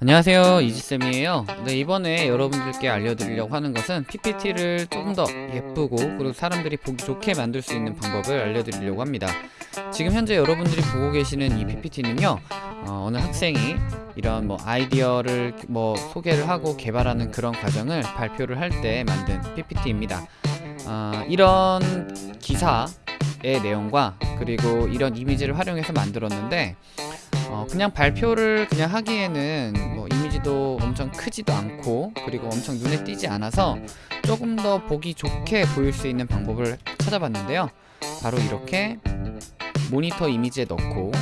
안녕하세요 이지쌤이에요. 네 이번에 여러분들께 알려드리려고 하는 것은 PPT를 조금 더 예쁘고 그리고 사람들이 보기 좋게 만들 수 있는 방법을 알려드리려고 합니다. 지금 현재 여러분들이 보고 계시는 이 PPT는요 어, 느 학생이 이런 뭐 아이디어를 뭐 소개를 하고 개발하는 그런 과정을 발표를 할 때 만든 PPT입니다. 어, 이런 기사의 내용과 그리고 이런 이미지를 활용해서 만들었는데 어, 그냥 발표를 그냥 하기에는 뭐 이미지도 엄청 크지도 않고 그리고 엄청 눈에 띄지 않아서 조금 더 보기 좋게 보일 수 있는 방법을 찾아봤는데요. 바로 이렇게 모니터 이미지에 넣고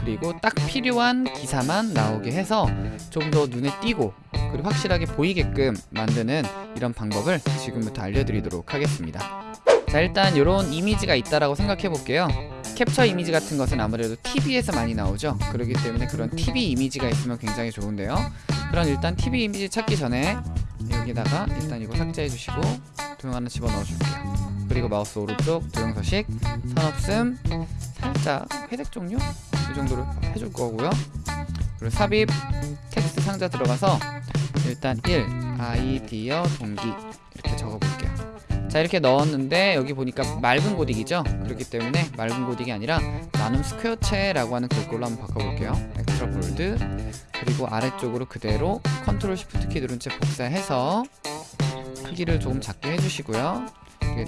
그리고 딱 필요한 기사만 나오게 해서 좀 더 눈에 띄고 그리고 확실하게 보이게끔 만드는 이런 방법을 지금부터 알려드리도록 하겠습니다. 자 일단 이런 이미지가 있다라고 생각해 볼게요 캡처 이미지 같은 것은 아무래도 TV에서 많이 나오죠. 그렇기 때문에 그런 TV 이미지가 있으면 굉장히 좋은데요. 그럼 일단 TV 이미지 찾기 전에 여기다가 일단 이거 삭제해 주시고 도형 하나 집어넣어 줄게요. 그리고 마우스 오른쪽 도형 서식 선없음 살짝 회색 종류? 이 정도로 해줄 거고요. 그리고 삽입 텍스트 상자 들어가서 일단 1 아이디어 동기 이렇게 적어 볼게요 자 이렇게 넣었는데 여기 보니까 맑은 고딕이죠? 그렇기 때문에 맑은 고딕이 아니라 나눔 스퀘어체라고 하는 글꼴로 한번 바꿔볼게요. extra bold 그리고 아래쪽으로 그대로 control shift 키 누른 채 복사해서 크기를 조금 작게 해주시고요.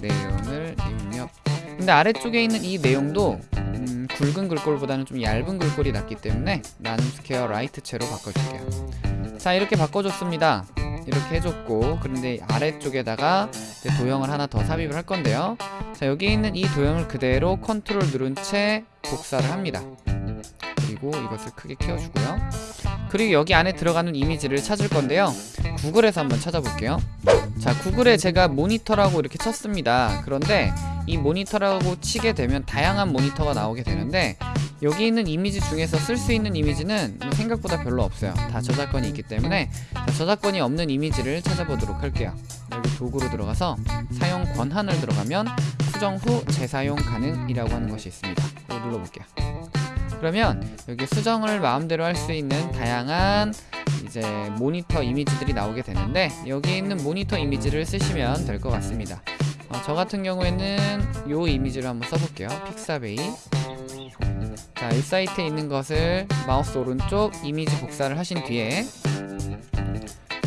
내용을 입력. 근데 아래쪽에 있는 이 내용도 음, 굵은 글꼴보다는 좀 얇은 글꼴이 낫기 때문에 나눔 스퀘어 light체로 바꿔줄게요. 자 이렇게 바꿔줬습니다 이렇게 해줬고 그런데 아래쪽에다가 도형을 하나 더 삽입을 할 건데요. 자 여기 있는 이 도형을 그대로 컨트롤 누른 채 복사를 합니다. 그리고 이것을 크게 키워주고요. 그리고 여기 안에 들어가는 이미지를 찾을 건데요. 구글에서 한번 찾아볼게요. 자 구글에 제가 모니터라고 이렇게 쳤습니다. 그런데 이 모니터라고 치게 되면 다양한 모니터가 나오게 되는데 여기 있는 이미지 중에서 쓸 수 있는 이미지는 생각보다 별로 없어요. 다 저작권이 있기 때문에 저작권이 없는 이미지를 찾아보도록 할게요. 여기 도구로 들어가서 사용 권한을 들어가면 수정 후 재사용 가능이라고 하는 것이 있습니다. 이거 눌러볼게요. 그러면 여기 수정을 마음대로 할 수 있는 다양한 이제 모니터 이미지들이 나오게 되는데 여기 있는 모니터 이미지를 쓰시면 될 것 같습니다 어, 저 같은 경우에는 요 이미지를 한번 써볼게요. 픽사베이. 자, 이 사이트에 있는 것을 마우스 오른쪽 이미지 복사를 하신 뒤에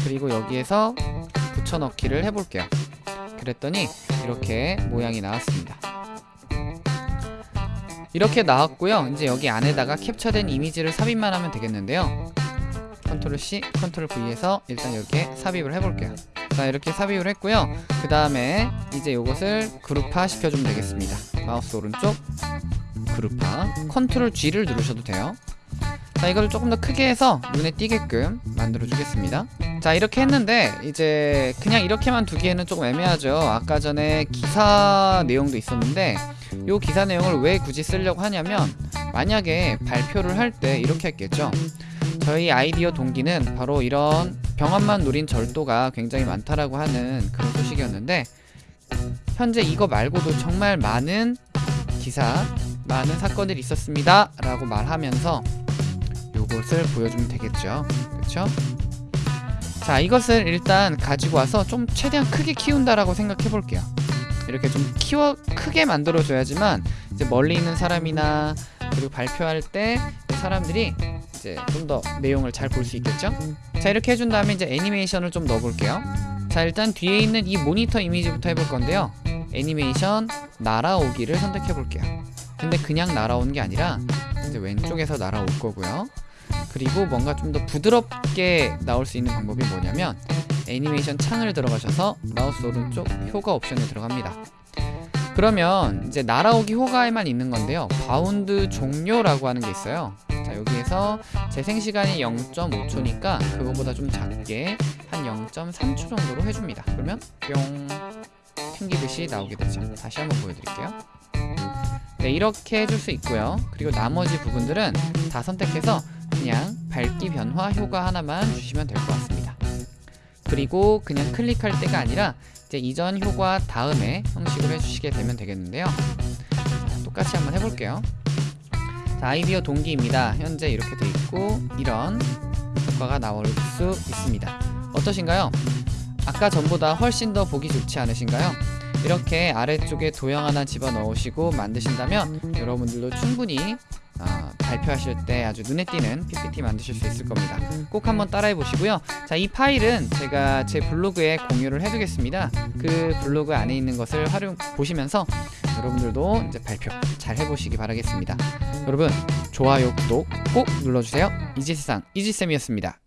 그리고 여기에서 붙여넣기를 해볼게요. 그랬더니 이렇게 모양이 나왔습니다. 이렇게 나왔고요. 이제 여기 안에다가 캡처된 이미지를 삽입만 하면 되겠는데요. control C, control V에서 일단 이렇게 삽입을 해볼게요 자 이렇게 삽입을 했고요. 그 다음에 이제 이것을 그룹화 시켜주면 되겠습니다. 마우스 오른쪽 그룹화. control G를 누르셔도 돼요. 자 이걸 조금 더 크게 해서 눈에 띄게끔 만들어 주겠습니다. 자 이렇게 했는데 이제 그냥 이렇게만 두기에는 조금 애매하죠. 아까 전에 기사 내용도 있었는데 요 기사 내용을 왜 굳이 쓰려고 하냐면 만약에 발표를 할 때 이렇게 했겠죠. 저희 아이디어 동기는 바로 이런 병원만 노린 절도가 굉장히 많다라고 하는 그런 소식이었는데 현재 이거 말고도 정말 많은 기사 많은 사건들이 있었습니다 라고 말하면서 요것을 보여주면 되겠죠 그렇죠? 자 이것을 일단 가지고 와서 좀 최대한 크게 키운다라고 생각해 볼게요 이렇게 좀 키워 크게 만들어 줘야지만 이제 멀리 있는 사람이나 그리고 발표할 때 사람들이 이제 좀 더 내용을 잘 볼 수 있겠죠? 자 이렇게 해준 다음에 이제 애니메이션을 좀 넣어 볼게요. 자 일단 뒤에 있는 이 모니터 이미지부터 해볼 건데요. 애니메이션 날아오기를 선택해 볼게요. 근데 그냥 날아오는 게 아니라 이제 왼쪽에서 날아올 거고요. 그리고 뭔가 좀 더 부드럽게 나올 수 있는 방법이 뭐냐면 애니메이션 창을 들어가셔서 마우스 오른쪽 효과 옵션에 들어갑니다. 그러면 이제 날아오기 효과에만 있는 건데요. 바운드 종료라고 하는 게 있어요 자 여기에서 재생 시간이 0.5초니까 그거보다 좀 작게 한 0.3초 정도로 해줍니다. 그러면 뿅 튕기듯이 나오게 되죠. 다시 한번 보여드릴게요. 네 이렇게 해줄 수 있고요. 그리고 나머지 부분들은 다 선택해서 그냥 밝기 변화 효과 하나만 주시면 될 것 같습니다. 그리고 그냥 클릭할 때가 아니라 이제 이전 효과 다음에 형식으로 해주시게 되면 되겠는데요. 자, 똑같이 한번 해볼게요 자, 아이디어 동기입니다 현재 이렇게 돼 있고 이런 효과가 나올 수 있습니다. 어떠신가요? 아까 전보다 훨씬 더 보기 좋지 않으신가요? 이렇게 아래쪽에 도형 하나 집어넣으시고 만드신다면 여러분들도 충분히 아, 발표하실 때 아주 눈에 띄는 PPT 만드실 수 있을 겁니다. 꼭 한번 따라해 보시고요. 자, 이 파일은 제가 제 블로그에 공유를 해두겠습니다. 그 블로그 안에 있는 것을 활용 보시면서 여러분들도 이제 발표 잘 해보시기 바라겠습니다. 여러분 좋아요, 구독 꼭 눌러주세요. 이지세상 이지쌤이었습니다.